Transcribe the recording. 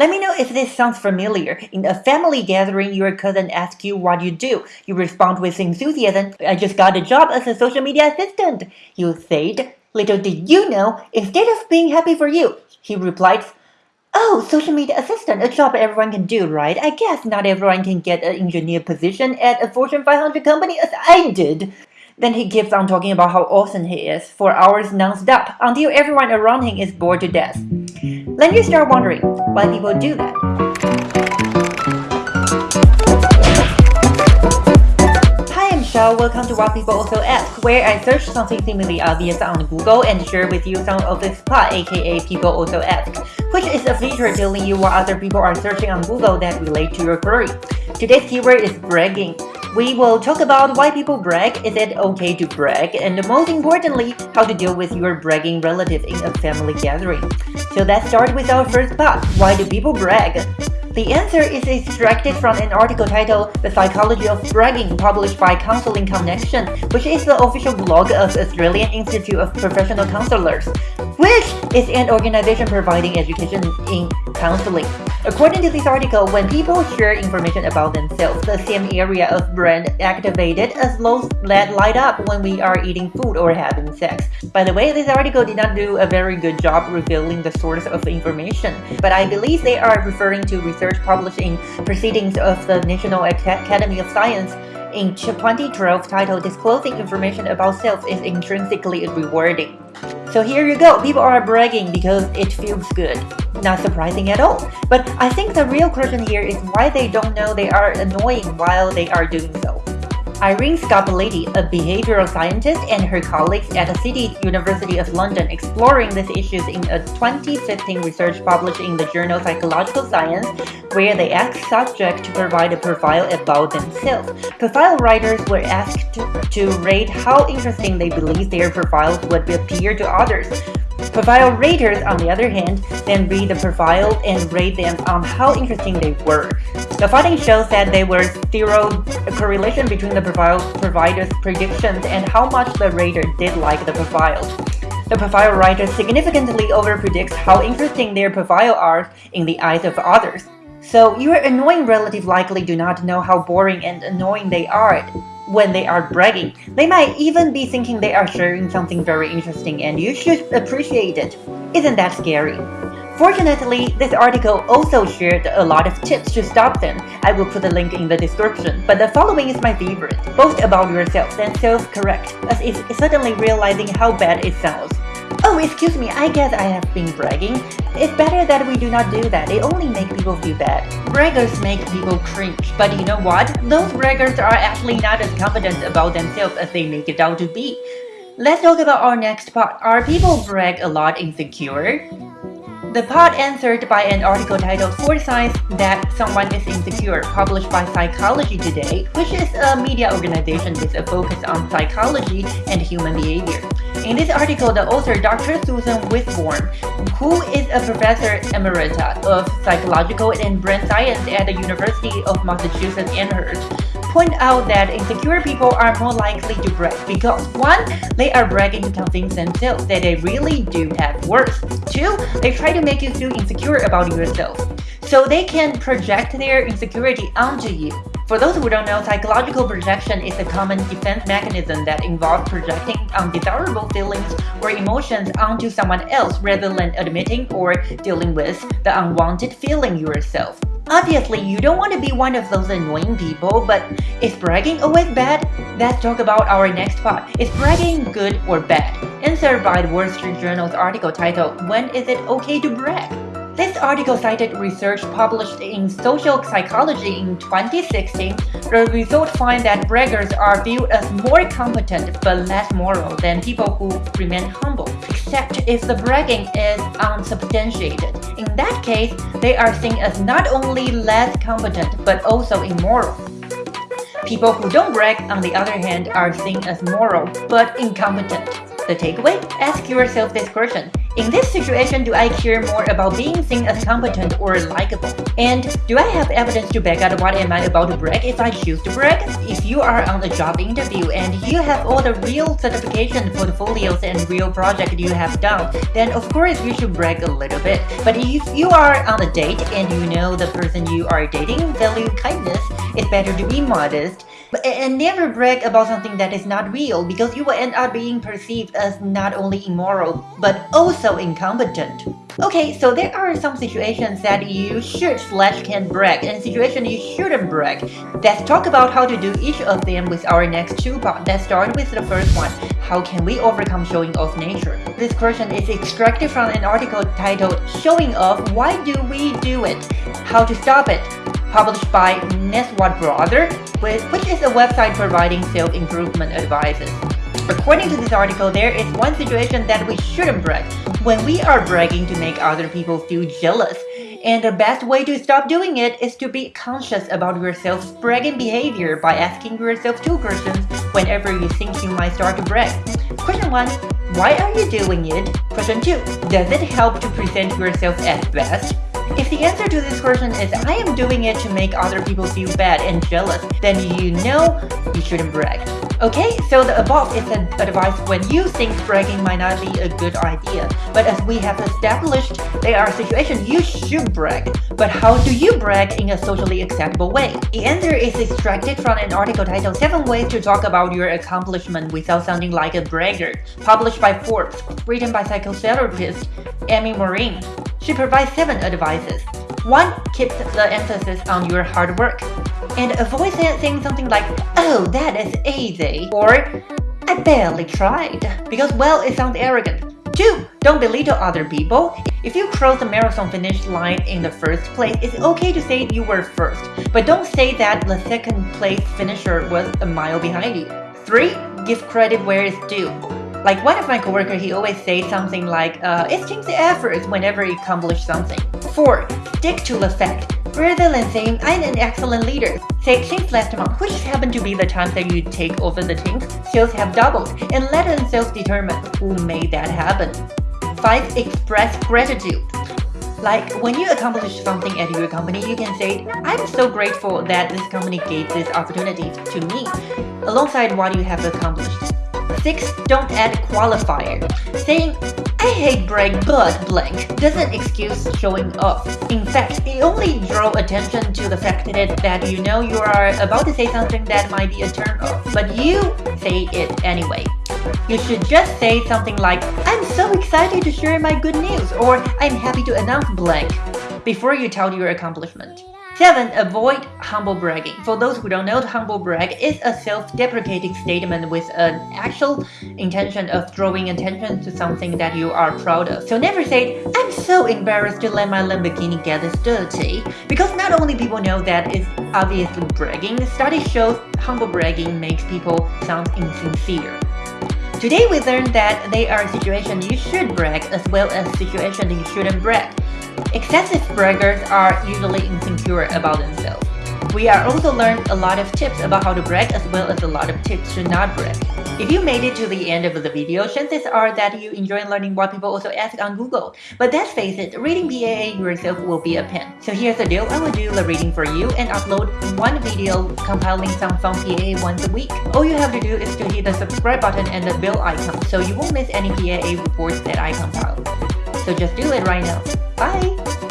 Let me know if this sounds familiar. In a family gathering, your cousin asks you what you do. You respond with enthusiasm, I just got a job as a social media assistant. You said, little did you know, instead of being happy for you, he replied, Oh, social media assistant, a job everyone can do, right? I guess not everyone can get an engineer position at a Fortune 500 company as I did. Then he keeps on talking about how awesome he is for hours non-stop until everyone around him is bored to death. Then you start wondering why people do that. Hi, I'm Shao. Welcome to What People Also Ask, where I search something seemingly obvious on Google and share with you some of the spot, aka People Also Ask, which is a feature telling you what other people are searching on Google that relate to your query. Today's keyword is bragging. We will talk about why people brag, is it okay to brag, and most importantly, how to deal with your bragging relative in a family gathering. So let's start with our first part, why do people brag? The answer is extracted from an article titled The Psychology of Bragging published by Counseling Connection, which is the official blog of Australian Institute of Professional Counselors, which is an organization providing education in counseling. According to this article, when people share information about themselves, the same area of brain activated as those that light up when we are eating food or having sex. By the way, this article did not do a very good job revealing the source of information, but I believe they are referring to research published in Proceedings of the National Academy of Science in 2012 titled Disclosing Information About Self is Intrinsically Rewarding. So here you go, people are bragging because it feels good. Not surprising at all. But I think the real question here is why they don't know they are annoying while they are doing so. Irene Scopelliti, a behavioral scientist, and her colleagues at the City University of London exploring these issues in a 2015 research published in the journal Psychological Science, where they asked subjects to provide a profile about themselves. Profile writers were asked to rate how interesting they believe their profiles would appear to others. Profile raters, on the other hand, then read the profile and rate them on how interesting they were. The finding shows that there was zero correlation between the provider's predictions and how much the rater did like the profile. The profile writer significantly overpredicts how interesting their profile are in the eyes of others. So your annoying relative likely do not know how boring and annoying they are when they are bragging. They might even be thinking they are sharing something very interesting and you should appreciate it. Isn't that scary? Fortunately, this article also shared a lot of tips to stop them. I will put the link in the description, but the following is my favorite. Boast about yourself, then self-correct, as it's suddenly realizing how bad it sounds. Oh, excuse me, I guess I have been bragging. It's better that we do not do that, it only makes people feel bad. Braggers make people cringe, but you know what? Those braggers are actually not as confident about themselves as they make it out to be. Let's talk about our next part. Are people brag a lot insecure? The part answered by an article titled Four Signs That Someone is Insecure, published by Psychology Today, which is a media organization with a focus on psychology and human behavior. In this article, the author Dr. Susan Whitbourne, who is a professor emerita of psychological and brain science at the University of Massachusetts Amherst, point out that insecure people are more likely to brag because 1. They are bragging to convince themselves that they really do have worth. 2. They try to make you feel insecure about yourself. So they can project their insecurity onto you. For those who don't know, psychological projection is a common defense mechanism that involves projecting undesirable feelings or emotions onto someone else rather than admitting or dealing with the unwanted feeling yourself. Obviously, you don't want to be one of those annoying people, but is bragging oh, always bad? Let's talk about our next part. Is bragging good or bad? Answered by the Wall Street Journal's article titled, When is it okay to brag? This article cited research published in Social Psychology in 2016. The results find that braggers are viewed as more competent but less moral than people who remain humble, except if the bragging is unsubstantiated. In that case, they are seen as not only less competent but also immoral. People who don't brag, on the other hand, are seen as moral but incompetent. The takeaway? Ask yourself this question. In this situation, do I care more about being seen as competent or likable? And do I have evidence to back up what am I about to brag if I choose to brag? If you are on a job interview and you have all the real certification portfolios and real project you have done, then of course you should brag a little bit. But if you are on a date and you know the person you are dating value kindness, it's better to be modest and never brag about something that is not real because you will end up being perceived as not only immoral but also incompetent. Okay, so there are some situations that you should slash can brag and situations you shouldn't brag. Let's talk about how to do each of them with our next two parts. Let's start with the first one. How can we overcome showing off nature? This question is extracted from an article titled Showing Off Why Do We Do It? How to Stop It published by Neswat Brother, which is a website providing self-improvement advices. According to this article, there is one situation that we shouldn't brag, when we are bragging to make other people feel jealous. And the best way to stop doing it is to be conscious about your self-bragging behavior by asking yourself two questions whenever you think you might start to brag. Question 1. Why are you doing it? Question 2. Does it help to present yourself as best? If the answer to this question is I am doing it to make other people feel bad and jealous, then you know you shouldn't brag. Okay, so the above is an advice when you think bragging might not be a good idea. But as we have established, there are situations you should brag. But how do you brag in a socially acceptable way? The answer is extracted from an article titled 7 Ways to Talk About Your Accomplishment Without Sounding Like a Bragger, published by Forbes, written by psychotherapist Amy Morin. She provides 7 advices. 1. Keep the emphasis on your hard work. And avoid saying something like, oh, that is easy, or I barely tried, because well, it sounds arrogant. 2. Don't belittle other people. If you cross the marathon finish line in the first place, it's okay to say you were first, but don't say that the second place finisher was a mile behind you. 3. Give credit where it's due. Like one of my coworkers, he always says something like, uh, it takes effort whenever you accomplish something. 4. Stick to the fact. Rather than saying, I'm an excellent leader, say, since last month, which happened to be the time that you take over the teams, sales have doubled, and let themselves determine who made that happen. 5. Express gratitude. Like, when you accomplish something at your company, you can say, I'm so grateful that this company gave this opportunity to me, alongside what you have accomplished. 6. Don't add qualifier. Saying, I hate brag but blank doesn't excuse showing off. In fact, it only draw attention to the fact that, that you know you are about to say something that might be a turn off, but you say it anyway. You should just say something like, I'm so excited to share my good news or I'm happy to announce blank before you tell your accomplishment. 7. Avoid humble bragging. For those who don't know, humble brag is a self-deprecating statement with an actual intention of drawing attention to something that you are proud of. So never say, I'm so embarrassed to let my Lamborghini get this dirty. Because not only people know that it's obviously bragging, study shows humble bragging makes people sound insincere. Today we learned that there are situations you should brag as well as situations you shouldn't brag. Excessive braggers are usually insecure about themselves. We are also learned a lot of tips about how to brag as well as a lot of tips to not brag. If you made it to the end of the video, chances are that you enjoy learning what people also ask on Google. But let's face it, reading PAA yourself will be a pain. So here's the deal, I will do the reading for you and upload one video compiling some fun PAA once a week. All you have to do is to hit the subscribe button and the bell icon so you won't miss any PAA reports that I compile. So just do it right now. Bye!